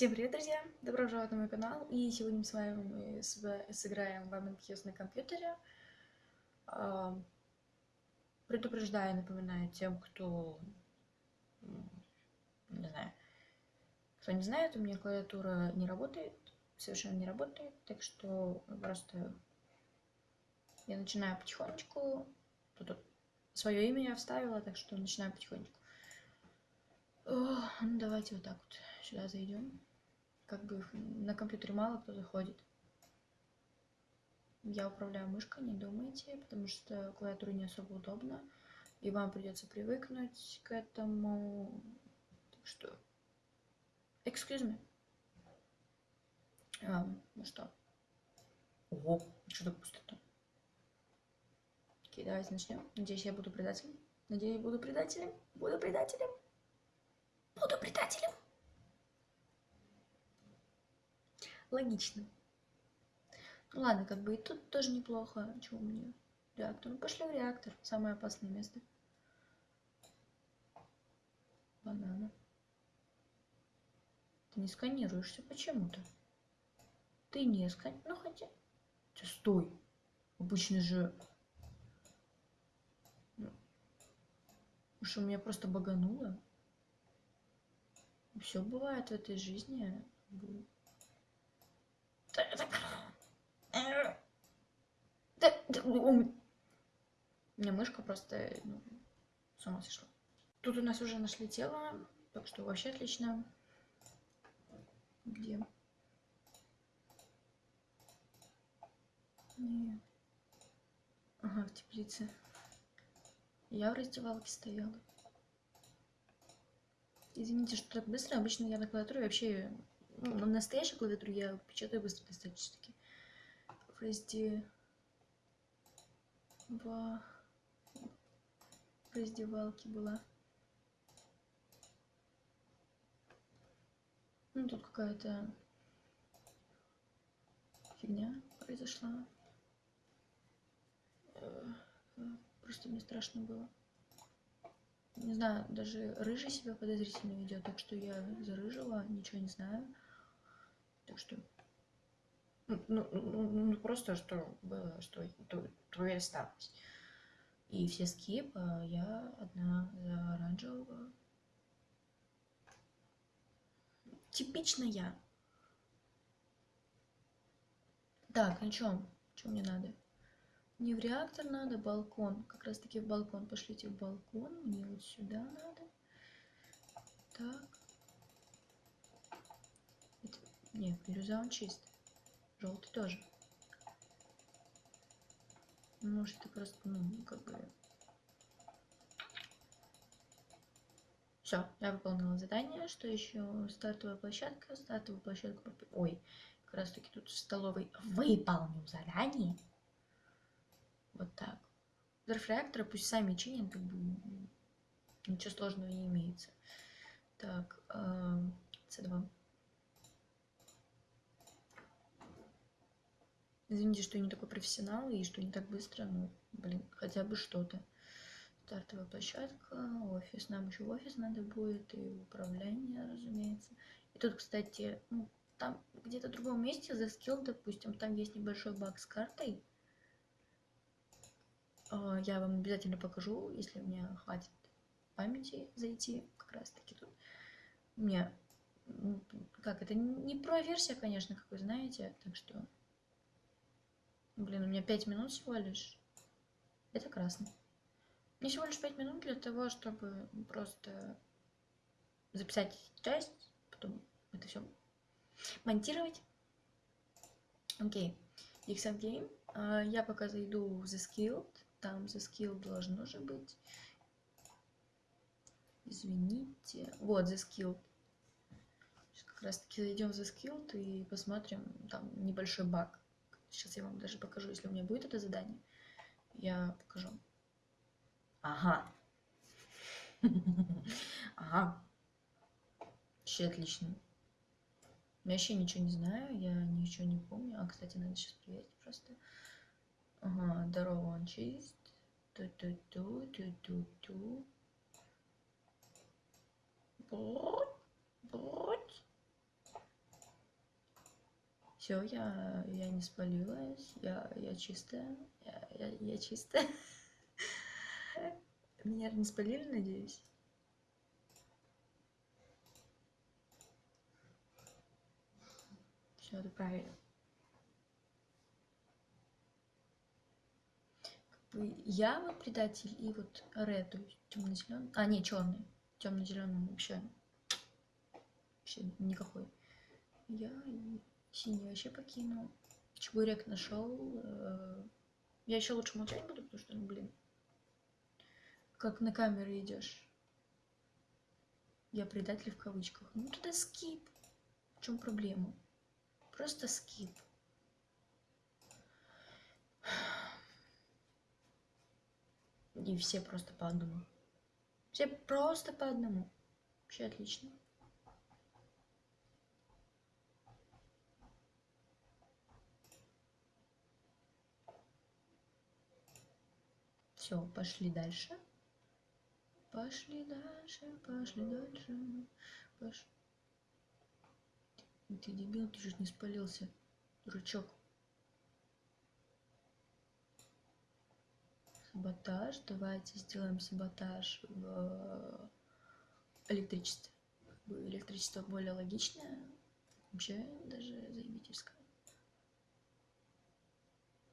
Всем привет, друзья! Добро пожаловать на мой канал. И сегодня мы с вами сыграем в Among на компьютере. А, Предупреждаю, напоминаю тем, кто... Не знаю. Кто не знает, у меня клавиатура не работает. Совершенно не работает. Так что просто я начинаю потихонечку. Тут свое имя я вставила, так что начинаю потихонечку. О, ну давайте вот так вот сюда зайдем. Как бы на компьютере мало кто заходит. Я управляю мышкой, не думайте, потому что клавиатура не особо удобно. И вам придется привыкнуть к этому. Так что... Excuse me. А, ну что? Ого, что так пусто-то? Окей, давайте начнем. Надеюсь, я буду предателем. Надеюсь, я буду предателем. Буду предателем. Буду предателем. Логично. Ну ладно, как бы и тут тоже неплохо. Чего мне? Реактор. Ну пошли в реактор. Самое опасное место. Банана. Ты не сканируешься почему-то. Ты не сканируешь. Ну хотя... Ты стой. Обычно же... Ну, Уж у меня просто багануло. Все бывает в этой жизни. Да, да, э, да, да, у меня мышка просто ну, с ума сошла. Тут у нас уже нашли тело, так что вообще отлично. Где? Не. Ага, в теплице. Я в раздевалке стояла. Извините, что так быстро. Обычно я на клавиатуре вообще... Ну, на настоящей клавиатуре я печатаю быстро достаточно. В разде... В... в раздевалке была. Ну, тут какая-то фигня произошла. Э, Просто мне страшно было. Не знаю, даже рыжий себя подозрительно ведет, так что я за рыжего ничего не знаю. Так что... Ну, ну, ну, ну, просто что было, что то, то и осталось. И все скип, а я одна за оранжевого. Типично я. Так, ну чё? Чё мне надо? Не в реактор надо, балкон. Как раз таки в балкон. Пошлите в балкон. Мне вот сюда надо. Так. Нет, бирюза он чист. Желтый тоже. Ну, может, это просто, ну, как бы... Все, я выполнила задание. Что еще? Стартовая площадка. Стартовую площадку... Ой, как раз таки тут в столовой выполнил задание. Вот так. Взрыв пусть сами чинят, как бы ничего сложного не имеется. Так, C2. Извините, что я не такой профессионал и что не так быстро, но, блин, хотя бы что-то. Стартовая площадка, офис. Нам еще в офис надо будет и управление, разумеется. И тут, кстати, ну, там где-то в другом месте за скилл, допустим, там есть небольшой баг с картой. А, я вам обязательно покажу, если у меня хватит памяти зайти, как раз таки тут. У меня, ну, как это, не про версия, конечно, как вы знаете, так что, блин, у меня 5 минут всего лишь. Это красно. Мне всего лишь 5 минут для того, чтобы просто записать часть, потом это все монтировать. Окей, okay. X Game. Uh, я пока зайду в The Skilled. Там за скилл должно же быть. Извините. Вот, за скилл. Сейчас как раз таки зайдем за скилл и посмотрим. Там небольшой баг. Сейчас я вам даже покажу, если у меня будет это задание. Я покажу. Ага. Ага. Вообще отлично. Я вообще ничего не знаю, я ничего не помню. А, кстати, надо сейчас проверить просто. Ага, здорово, он чист. Ту-ту-ту, ту-ту-ту. Вот, вот. Все, я, я не спалилась, я, я чистая, я, я, я чистая. Меня не спалили, надеюсь? Все, это правильно. Я вот предатель и вот Red, темно-зеленый. А, не, черный. Темно-зеленый вообще. Вообще никакой. Я и синий вообще покинул. Чебурек нашел. Э, я еще лучше молчать буду, потому что, ну, блин. Как на камеру идешь. Я предатель в кавычках. Ну туда скип. В чем проблема? Просто скип. И все просто по одному. Все просто по одному. Вообще отлично. Все, пошли дальше. Пошли дальше, пошли дальше. Пошли. Ты дебил, ты чуть не спалился, дурачок. Саботаж. Давайте сделаем саботаж в электричестве. Электричество более логичное. Вообще даже заебительское.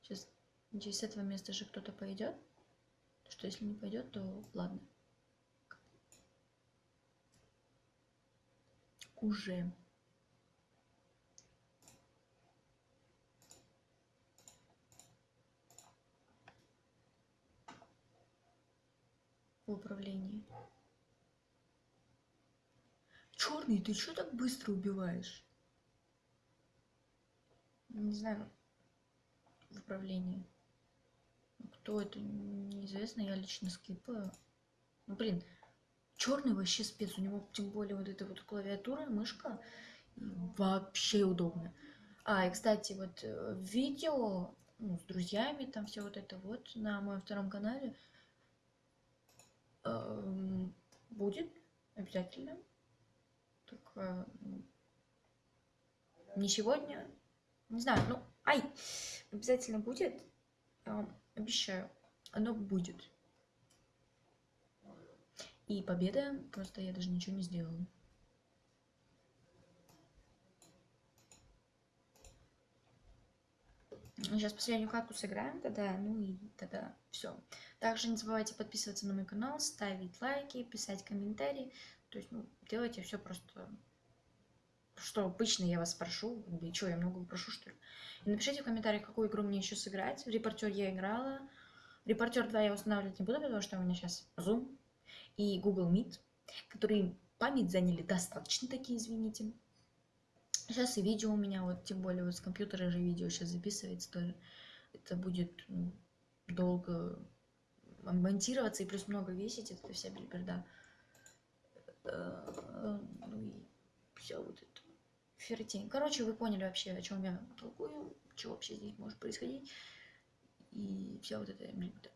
Сейчас через этого места же кто-то пойдет. Что если не пойдет, то ладно. Уже. в управлении. Черный, ты что так быстро убиваешь? Не знаю. В управлении. Кто это, неизвестно, я лично скипаю. Ну, блин, черный вообще спец. У него тем более вот эта вот клавиатура, мышка вообще удобная. А, и, кстати, вот э, видео ну, с друзьями, там все вот это вот на моем втором канале – Эм, будет обязательно. Только не сегодня. Не знаю, ну, ай, обязательно будет. Обещаю, оно будет. И победа, просто я даже ничего не сделала. Сейчас последнюю катку сыграем тогда, ну и тогда все. Также не забывайте подписываться на мой канал, ставить лайки, писать комментарии. То есть, ну, делайте все просто, что обычно я вас прошу. И что, я много прошу, что ли? И напишите в комментариях, какую игру мне еще сыграть. Репортер я играла. Репортер 2 я устанавливать не буду, потому что у меня сейчас Zoom и Google Meet, которые память заняли достаточно такие, извините. Сейчас и видео у меня, вот тем более вот с компьютера же видео сейчас записывается тоже. Это будет ну, долго монтироваться и плюс много весить, это вся бельберда. Э, ну и все вот это. Фертень. Короче, вы поняли вообще, о чем я толкую, что вообще здесь может происходить. И все вот это бельберда.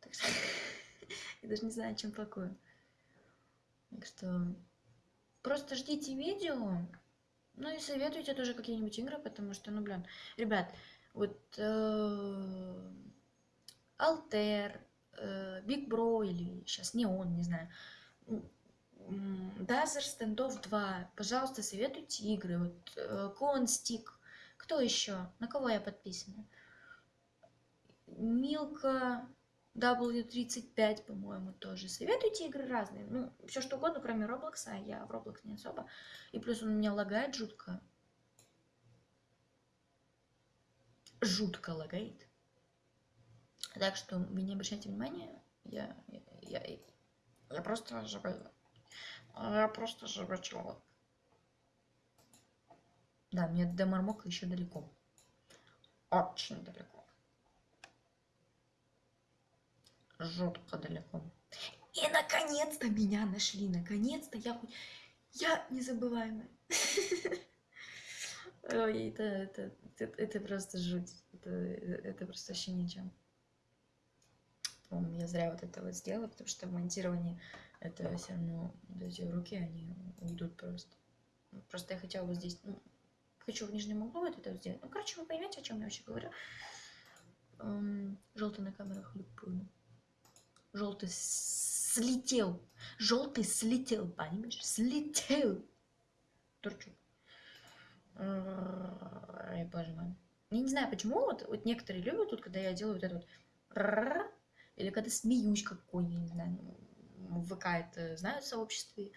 Так что я даже не знаю, чем толкую. Так что просто ждите видео. Ну и советуйте тоже какие-нибудь игры, потому что, ну, блин, ребят, вот Алтер, Big Bro или сейчас не он, не знаю, Дазер Стендов 2, пожалуйста, советуйте игры, вот э, Клон Стик, кто еще, на кого я подписана? Милка, W35, по-моему, тоже. Советуйте игры разные. Ну, все что угодно, кроме Роблокса. Я в Роблокс не особо. И плюс он меня лагает жутко. Жутко лагает. Так что вы не обращайте внимания. Я, я, я, я просто живой. Я просто живой человек. Да, мне до Мармока еще далеко. Очень далеко. жутко далеко. И наконец-то меня нашли, наконец-то я хоть... Я незабываемая. Ой, это, это, это, это просто жуть. Это, это просто вообще ничем. Я зря вот это вот сделала, потому что в монтировании это все равно эти руки, они уйдут просто. Просто я хотела бы здесь, ну, хочу в нижнем углу вот это сделать. Ну, короче, вы поймете, о чем я вообще говорю. Желтый на камерах любую. Желтый слетел. Желтый слетел, понимаешь? Слетел. Турчук. Ай, боже мой. Я не знаю, почему вот, вот некоторые любят тут, когда я делаю вот это вот или когда смеюсь какой, я не знаю, в ВК это знают в сообществе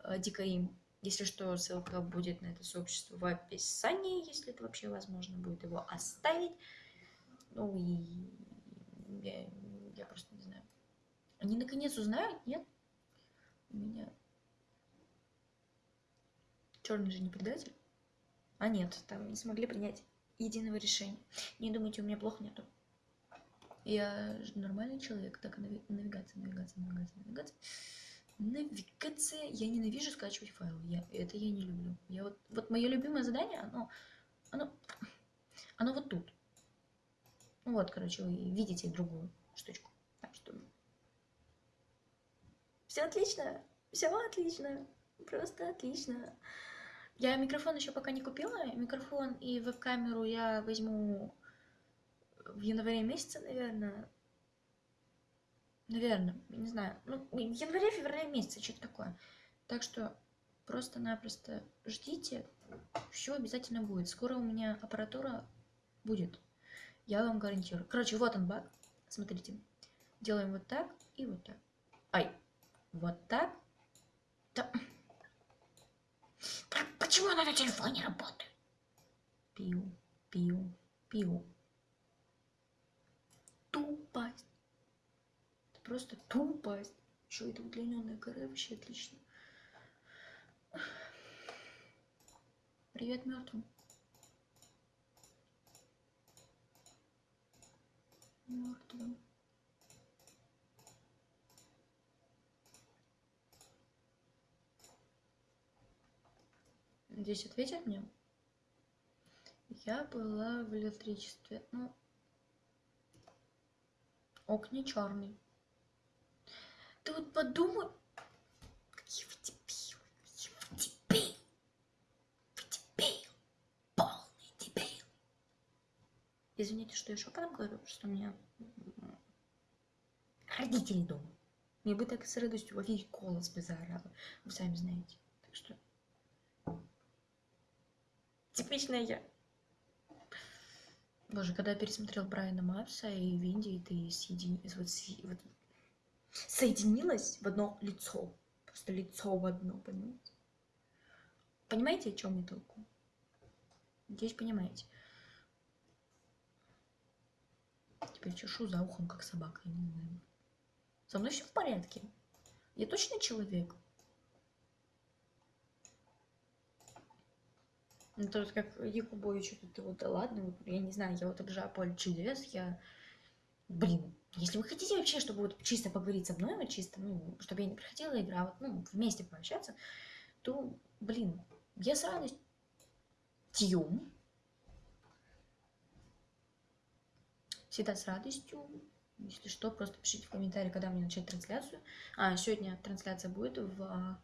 э, дикаим. Если что, ссылка будет на это сообщество в описании, если это вообще возможно будет его оставить. Ну и я, я просто не знаю. Они наконец узнают, нет? У меня... Черный же не предатель? А нет, там не смогли принять единого решения. Не думайте, у меня плохо нету. Я нормальный человек. Так, навигация, навигация, навигация, навигация. Навигация. Я ненавижу скачивать файлы. Я, это я не люблю. Я вот, вот мое любимое задание, оно, оно, оно вот тут. Вот, короче, вы видите другую штучку. Так что... Все отлично. Все отлично. Просто отлично. Я микрофон еще пока не купила. Микрофон и веб-камеру я возьму в январе месяце, наверное. Наверное, не знаю. Ну, январе-феврале месяце, что-то такое. Так что просто-напросто ждите. Все обязательно будет. Скоро у меня аппаратура будет. Я вам гарантирую. Короче, вот он баг. Смотрите. Делаем вот так и вот так. Ай. Вот так. Да. Почему она на телефоне работает? Пиу, пиу, пиу тупость. Это просто тупость. Еще это удлиненная коре вообще отлично. Привет мертвым. Мертвым. Здесь ответят мне? Я была в электричестве. Ну, окне черный. Ты вот подумай, какие вы дебилы, какие вы дебилы. Вы дебил, полный дебил. Извините, что я шепотом говорю, что меня родители дома. Мне бы так с радостью во весь голос бы заорала. Вы сами знаете. Так что... Типичная я. Боже, когда я пересмотрел Брайана Мапса и Винди, ты соединилась, вот, вот, соединилась в одно лицо. Просто лицо в одно, понимаете? Понимаете, о чем я толку? Надеюсь, понимаете. Теперь чешу за ухом, как собака. Со мной все в порядке. Я точно человек. Ну, то есть, как Якубович, тут вот, да ладно, я не знаю, я вот обожаю поле чудес, я, блин, если вы хотите вообще, чтобы вот чисто поговорить со мной, вот чисто, ну, чтобы я не приходила игра, вот, ну, вместе пообщаться, то, блин, я с радостью, всегда с радостью, если что, просто пишите в комментарии, когда мне начать трансляцию. А, сегодня трансляция будет в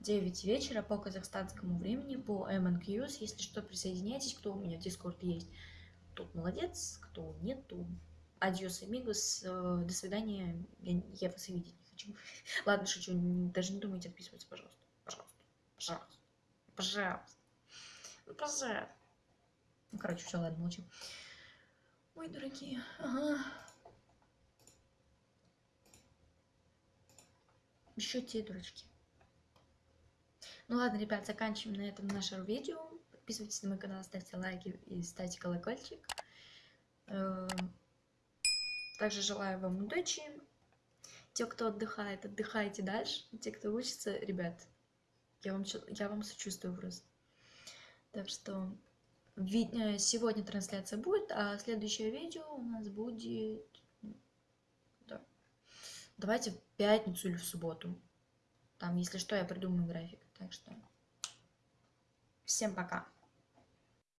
9 вечера по казахстанскому времени, по MNQs. Если что, присоединяйтесь, кто у меня в Discord есть. Тут молодец, кто нет, то амигос, э, до свидания, я, я вас и видеть не хочу. Ладно, шучу, даже не думайте отписываться, пожалуйста. Пожалуйста, пожалуйста, пожалуйста, ну, пожалуйста. Ну, короче, все, ладно, молчим. Ой, дорогие, ага. Еще те дурачки. Ну ладно, ребят, заканчиваем на этом наше видео. Подписывайтесь на мой канал, ставьте лайки и ставьте колокольчик. Эм, также желаю вам удачи. Те, кто отдыхает, отдыхайте дальше. Те, кто учится, ребят, я вам, я вам сочувствую просто. Так что э, сегодня трансляция будет, а следующее видео у нас будет... Да. Давайте в пятницу или в субботу. Там, если что, я придумаю график. Так что всем пока.